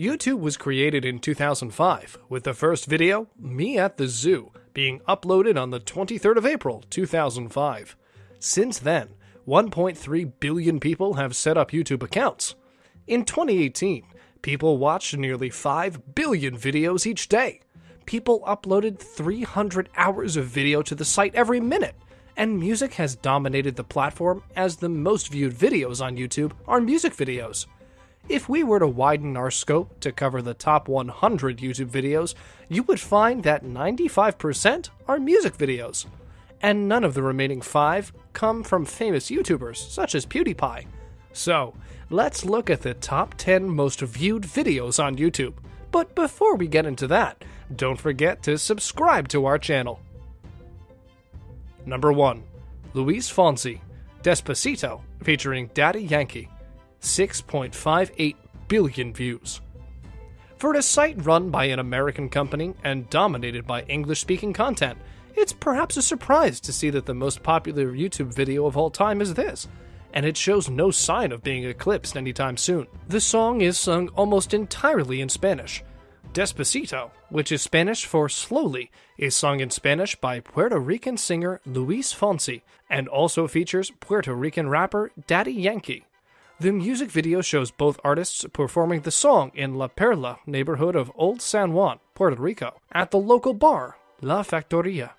YouTube was created in 2005, with the first video, Me at the Zoo, being uploaded on the 23rd of April 2005. Since then, 1.3 billion people have set up YouTube accounts. In 2018, people watched nearly 5 billion videos each day. People uploaded 300 hours of video to the site every minute, and music has dominated the platform as the most viewed videos on YouTube are music videos. If we were to widen our scope to cover the top 100 YouTube videos, you would find that 95% are music videos. And none of the remaining 5 come from famous YouTubers, such as PewDiePie. So, let's look at the top 10 most viewed videos on YouTube. But before we get into that, don't forget to subscribe to our channel. Number 1 Luis Fonsi, Despacito, featuring Daddy Yankee. 6.58 billion views. For a site run by an American company and dominated by English speaking content, it's perhaps a surprise to see that the most popular YouTube video of all time is this, and it shows no sign of being eclipsed anytime soon. The song is sung almost entirely in Spanish. Despacito, which is Spanish for slowly, is sung in Spanish by Puerto Rican singer Luis Fonsi and also features Puerto Rican rapper Daddy Yankee. The music video shows both artists performing the song in La Perla neighborhood of Old San Juan, Puerto Rico, at the local bar, La Factoria.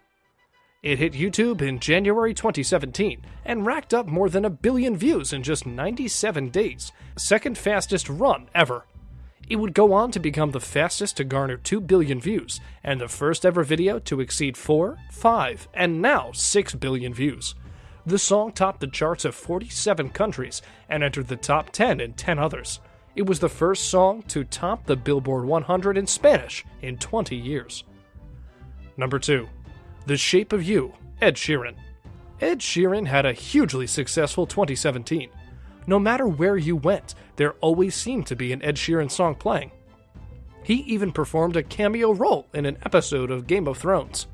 It hit YouTube in January 2017 and racked up more than a billion views in just 97 days, second fastest run ever. It would go on to become the fastest to garner 2 billion views and the first ever video to exceed 4, 5, and now 6 billion views. The song topped the charts of 47 countries and entered the top 10 in 10 others. It was the first song to top the Billboard 100 in Spanish in 20 years. Number 2. The Shape of You, Ed Sheeran. Ed Sheeran had a hugely successful 2017. No matter where you went, there always seemed to be an Ed Sheeran song playing. He even performed a cameo role in an episode of Game of Thrones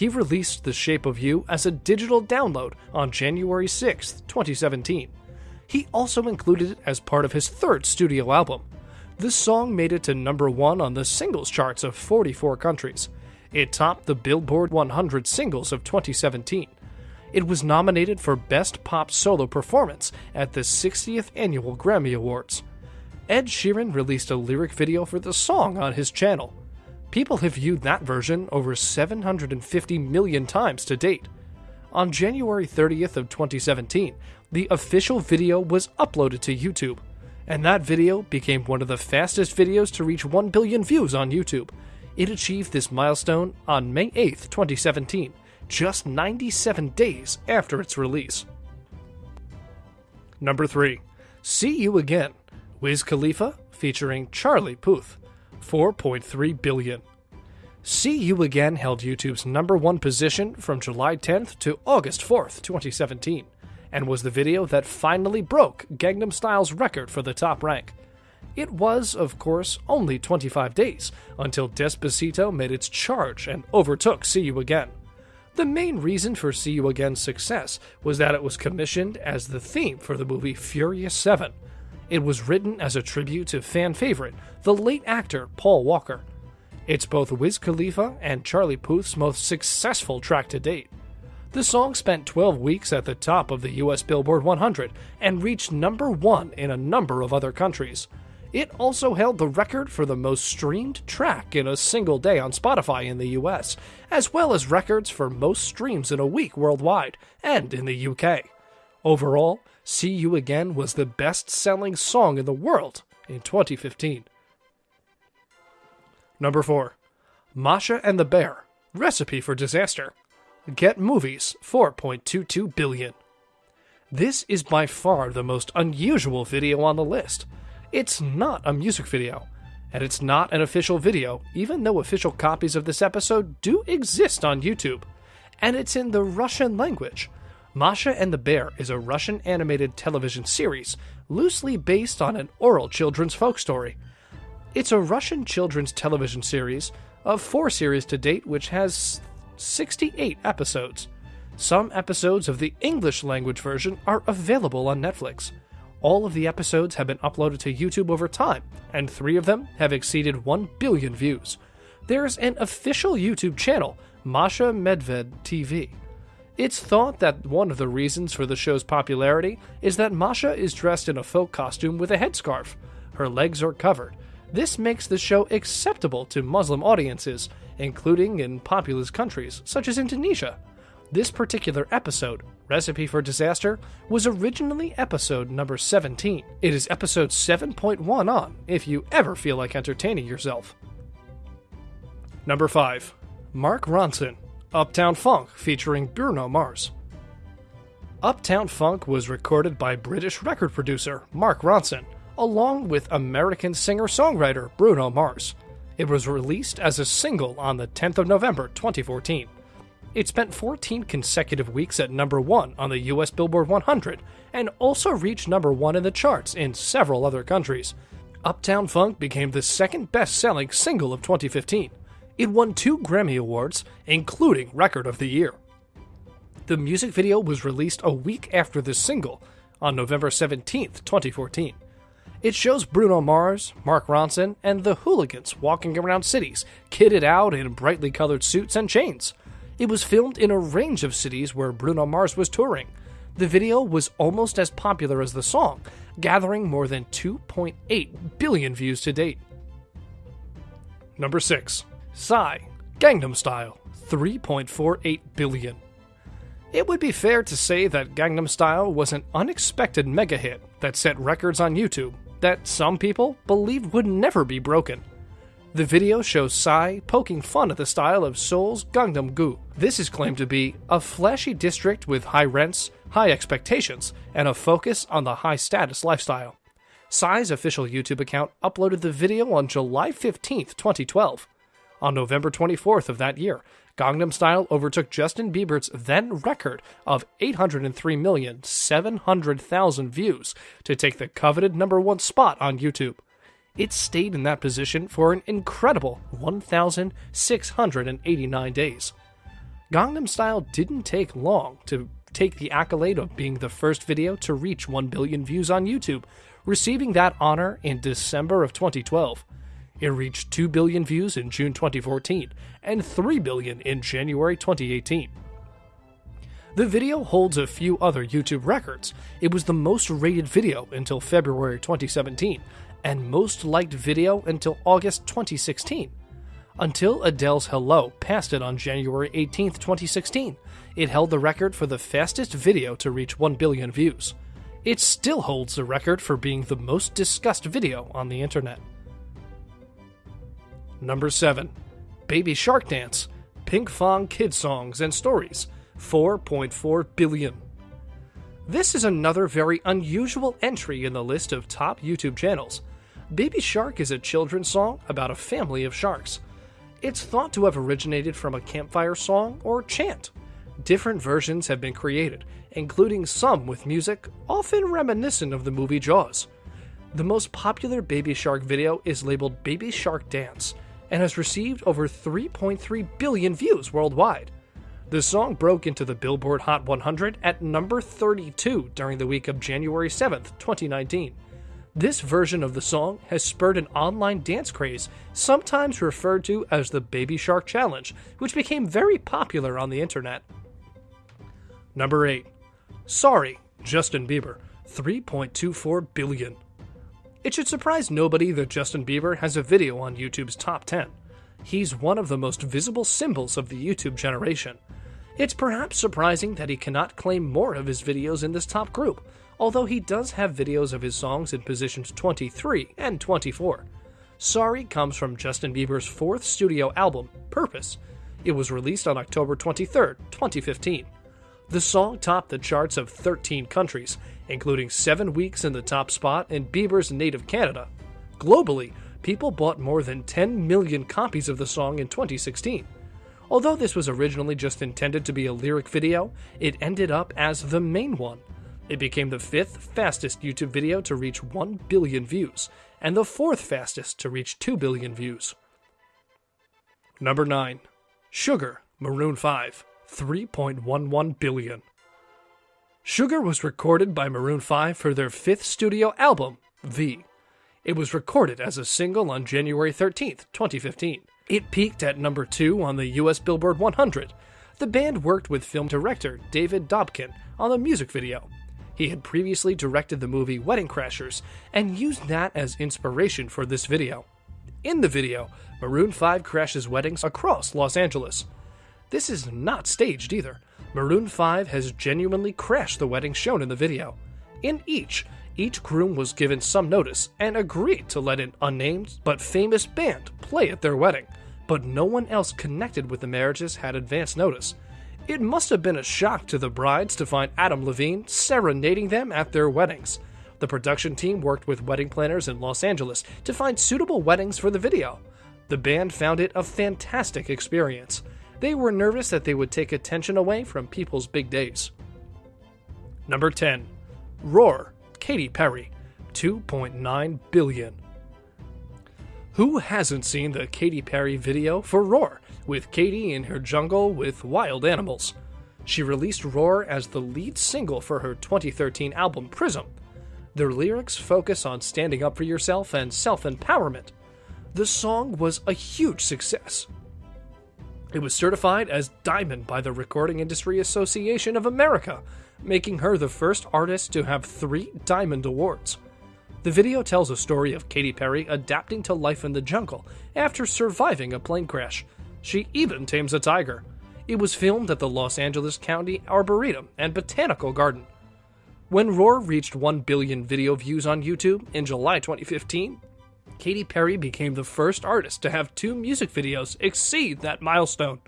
he released The Shape of You as a digital download on January 6, 2017. He also included it as part of his third studio album. This song made it to number one on the singles charts of 44 countries. It topped the Billboard 100 singles of 2017. It was nominated for Best Pop Solo Performance at the 60th Annual Grammy Awards. Ed Sheeran released a lyric video for the song on his channel. People have viewed that version over 750 million times to date. On January 30th of 2017, the official video was uploaded to YouTube, and that video became one of the fastest videos to reach 1 billion views on YouTube. It achieved this milestone on May 8th, 2017, just 97 days after its release. Number 3. See You Again, Wiz Khalifa featuring Charlie Puth. 4.3 billion. See You Again held YouTube's number one position from July 10th to August 4th, 2017, and was the video that finally broke Gangnam Style's record for the top rank. It was, of course, only 25 days until Despacito made its charge and overtook See You Again. The main reason for See You Again's success was that it was commissioned as the theme for the movie Furious 7, it was written as a tribute to fan favorite, the late actor Paul Walker. It's both Wiz Khalifa and Charlie Puth's most successful track to date. The song spent 12 weeks at the top of the US Billboard 100 and reached number one in a number of other countries. It also held the record for the most streamed track in a single day on Spotify in the US, as well as records for most streams in a week worldwide and in the UK. Overall, See You Again was the best selling song in the world in 2015. Number 4. Masha and the Bear Recipe for Disaster. Get Movies 4.22 billion. This is by far the most unusual video on the list. It's not a music video, and it's not an official video, even though official copies of this episode do exist on YouTube. And it's in the Russian language, Masha and the Bear is a Russian animated television series loosely based on an oral children's folk story. It's a Russian children's television series of four series to date, which has 68 episodes. Some episodes of the English language version are available on Netflix. All of the episodes have been uploaded to YouTube over time, and three of them have exceeded 1 billion views. There's an official YouTube channel, Masha Medved TV. It's thought that one of the reasons for the show's popularity is that Masha is dressed in a folk costume with a headscarf. Her legs are covered. This makes the show acceptable to Muslim audiences, including in populous countries such as Indonesia. This particular episode, Recipe for Disaster, was originally episode number 17. It is episode 7.1 on if you ever feel like entertaining yourself. Number 5. Mark Ronson, Uptown Funk featuring Bruno Mars. Uptown Funk was recorded by British record producer Mark Ronson, along with American singer songwriter Bruno Mars. It was released as a single on the 10th of November 2014. It spent 14 consecutive weeks at number 1 on the US Billboard 100 and also reached number 1 in the charts in several other countries. Uptown Funk became the second best selling single of 2015. It won two Grammy Awards, including Record of the Year. The music video was released a week after the single, on November 17, 2014. It shows Bruno Mars, Mark Ronson, and the hooligans walking around cities, kitted out in brightly colored suits and chains. It was filmed in a range of cities where Bruno Mars was touring. The video was almost as popular as the song, gathering more than 2.8 billion views to date. Number 6. Psy, Gangnam Style, 3.48 billion. It would be fair to say that Gangnam Style was an unexpected mega hit that set records on YouTube that some people believed would never be broken. The video shows Psy poking fun at the style of Seoul's Gangnam-gu. This is claimed to be a flashy district with high rents, high expectations, and a focus on the high status lifestyle. Psy's official YouTube account uploaded the video on July 15, 2012. On November 24th of that year, Gangnam Style overtook Justin Bieber's then record of 803,700,000 views to take the coveted number one spot on YouTube. It stayed in that position for an incredible 1,689 days. Gangnam Style didn't take long to take the accolade of being the first video to reach 1 billion views on YouTube, receiving that honor in December of 2012. It reached 2 billion views in June 2014 and 3 billion in January 2018. The video holds a few other YouTube records. It was the most rated video until February 2017 and most liked video until August 2016. Until Adele's Hello passed it on January 18, 2016, it held the record for the fastest video to reach 1 billion views. It still holds the record for being the most discussed video on the internet. Number 7. Baby Shark Dance, Pinkfong Kid Songs and Stories, 4.4 billion. This is another very unusual entry in the list of top YouTube channels. Baby Shark is a children's song about a family of sharks. It's thought to have originated from a campfire song or chant. Different versions have been created, including some with music often reminiscent of the movie Jaws. The most popular Baby Shark video is labeled Baby Shark Dance and has received over 3.3 billion views worldwide. The song broke into the Billboard Hot 100 at number 32 during the week of January 7th, 2019. This version of the song has spurred an online dance craze, sometimes referred to as the Baby Shark Challenge, which became very popular on the internet. Number 8. Sorry, Justin Bieber, 3.24 billion. It should surprise nobody that Justin Bieber has a video on YouTube's top 10. He's one of the most visible symbols of the YouTube generation. It's perhaps surprising that he cannot claim more of his videos in this top group, although he does have videos of his songs in positions 23 and 24. Sorry comes from Justin Bieber's fourth studio album, Purpose. It was released on October 23, 2015. The song topped the charts of 13 countries, including seven weeks in the top spot in Bieber's native Canada. Globally, people bought more than 10 million copies of the song in 2016. Although this was originally just intended to be a lyric video, it ended up as the main one. It became the fifth fastest YouTube video to reach 1 billion views, and the fourth fastest to reach 2 billion views. Number 9. Sugar, Maroon 5. 3.11 billion. Sugar was recorded by Maroon 5 for their fifth studio album, V. It was recorded as a single on January 13th, 2015. It peaked at number 2 on the US Billboard 100. The band worked with film director David Dobkin on the music video. He had previously directed the movie Wedding Crashers and used that as inspiration for this video. In the video, Maroon 5 crashes weddings across Los Angeles. This is not staged either. Maroon 5 has genuinely crashed the weddings shown in the video. In each, each groom was given some notice and agreed to let an unnamed but famous band play at their wedding, but no one else connected with the marriages had advance notice. It must have been a shock to the brides to find Adam Levine serenading them at their weddings. The production team worked with wedding planners in Los Angeles to find suitable weddings for the video. The band found it a fantastic experience. They were nervous that they would take attention away from people's big days. Number 10. Roar, Katy Perry, 2.9 billion. Who hasn't seen the Katy Perry video for Roar, with Katy in her jungle with wild animals? She released Roar as the lead single for her 2013 album Prism. Their lyrics focus on standing up for yourself and self empowerment. The song was a huge success. It was certified as Diamond by the Recording Industry Association of America, making her the first artist to have three Diamond Awards. The video tells a story of Katy Perry adapting to life in the jungle after surviving a plane crash. She even tames a tiger. It was filmed at the Los Angeles County Arboretum and Botanical Garden. When Roar reached 1 billion video views on YouTube in July 2015, Katy Perry became the first artist to have two music videos exceed that milestone.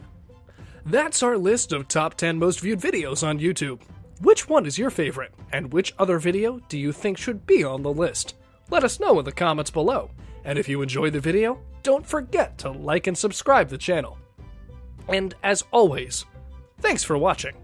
That's our list of top 10 most viewed videos on YouTube. Which one is your favorite, and which other video do you think should be on the list? Let us know in the comments below. And if you enjoyed the video, don't forget to like and subscribe the channel. And as always, thanks for watching.